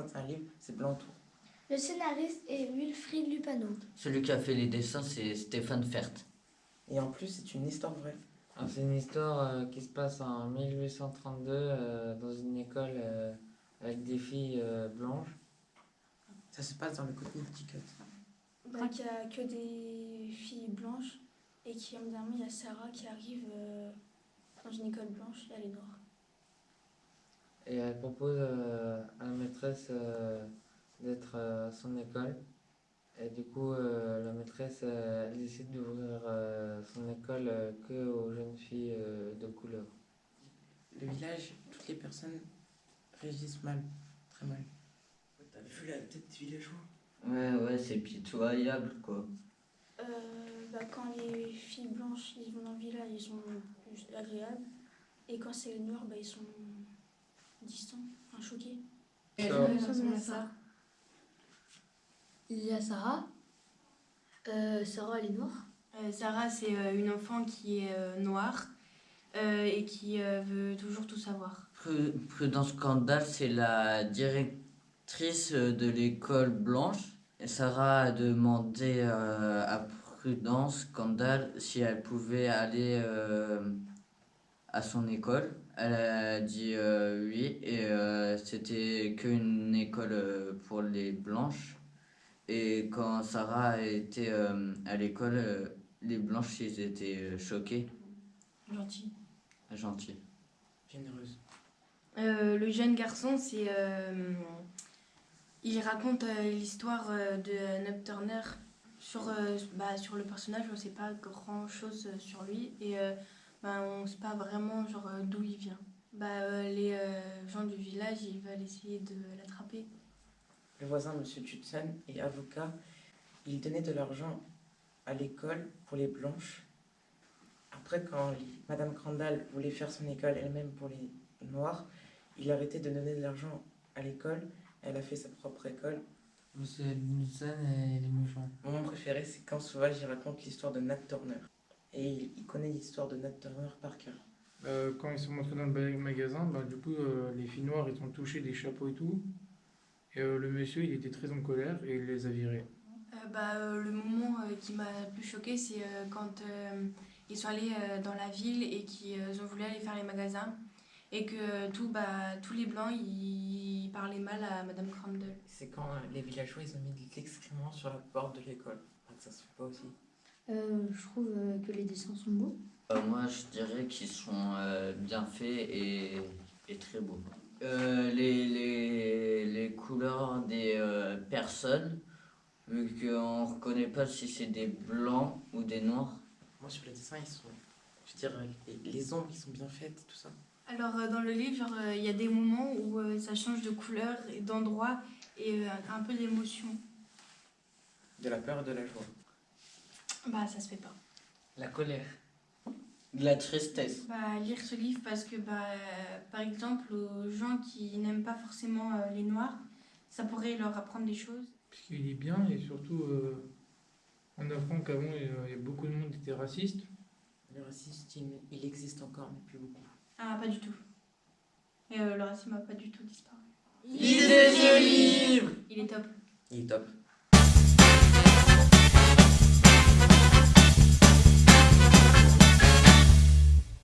certains livres, c'est blanc tout. Le scénariste est Wilfried Lupano. Celui qui a fait les dessins, c'est Stéphane Fert. Et en plus, c'est une histoire vraie. Ah, C'est une histoire euh, qui se passe en 1832 euh, dans une école euh, avec des filles euh, blanches. Ça se passe dans le Connecticut. Bah, qu'il n'y a que des filles blanches et qui, en dernier, il y a Sarah qui arrive euh, dans une école blanche et elle est noire. Et elle propose euh, à la maîtresse euh, d'être euh, à son école. Et du coup, euh, la maîtresse, euh, elle décide d'ouvrir euh, son école euh, que aux jeunes filles euh, de couleur. Le village, toutes les personnes réagissent mal, très mal. T'as vu la tête des villageois? Ouais, ouais, c'est pitoyable, quoi. Euh, bah, quand les filles blanches ils vont dans le village, ils sont juste agréables. Et quand c'est les noirs, bah, ils sont Ça- sommes là, Sarah. Il y a Sarah. Euh, Sarah, elle est noire. Euh, Sarah, c'est euh, une enfant qui est euh, noire euh, et qui euh, veut toujours tout savoir. Pru- Prudence Scandale, c'est la directrice de l'école blanche. Et Sarah a demandé euh, à Prudence Scandale si elle pouvait aller euh, à son école. Elle a dit euh, oui, et euh, c'était qu'une école euh, pour les blanches. Et quand Sarah était euh, à l'école, les blanches, ils étaient choqués, Gentil. gentils. Généreuse. Euh, le jeune garçon, c'est. euh, il raconte euh, l'histoire euh, de Nub Turner. Sur, euh, bah, sur le personnage, on ne sait pas grand chose sur lui et bah, on ne sait pas vraiment genre, euh, d'où il vient. Bah, euh, les euh, gens du village, ils veulent essayer de l'attraper. Le voisin, Monsieur Tutson, est avocat. Il donnait de l'argent à l'école pour les blanches. Après, quand Madame Crandall voulait faire son école elle-même pour les noirs, il arrêtait de donner de l'argent à l'école. Elle a fait sa propre école. Monsieur Nilsson et les méchants. Mon moment préféré, c'est quand Sauvage il raconte l'histoire de Nat Turner. Et il, il connaît l'histoire de Nat Turner par cœur. Euh, quand ils sont montrés dans le magasin, bah, du coup, euh, les filles noires, ils ont touché des chapeaux et tout. Et euh, le monsieur, il était très en colère et il les a virés. Euh, bah, euh, le moment euh, qui m'a le plus choqué, c'est euh, quand euh, ils sont allés euh, dans la ville et qu'ils ont voulu aller faire les magasins. Et que tout, bah, tous les blancs, ils, parlaient mal à Madame Crandall. C'est quand les villageois ils ont mis de l'excrément sur la porte de l'école. Ça se fait pas aussi. Euh, je trouve euh, que les dessins sont beaux. Euh, moi, je dirais qu'ils sont euh, bien faits et, et très beaux. Euh, les, les, les couleurs des euh, personnes, vu qu'on ne reconnaît pas si c'est des blancs ou des noirs. Moi sur les dessins ils sont. Je veux dire, les, les ombres ils sont bien faites, tout ça. Alors, euh, dans le livre, euh, il y a des moments où euh, ça change de couleur et d'endroit et euh, un peu d'émotion. De la peur et de la joie. Bah, ça se fait pas. La colère. De la tristesse. Bah, lire ce livre parce que, bah, euh, par exemple, aux gens qui n'aiment pas forcément euh, les noirs, ça pourrait leur apprendre des choses. Parce qu'il est bien et surtout, euh, on apprend qu'avant, il y a- beaucoup de monde qui était raciste. Le racisme, il, il existe encore, mais plus beaucoup. Ah, pas du tout. Et euh, le racisme n'a pas du tout disparu. Lisez ce livre Il est top. Il est top.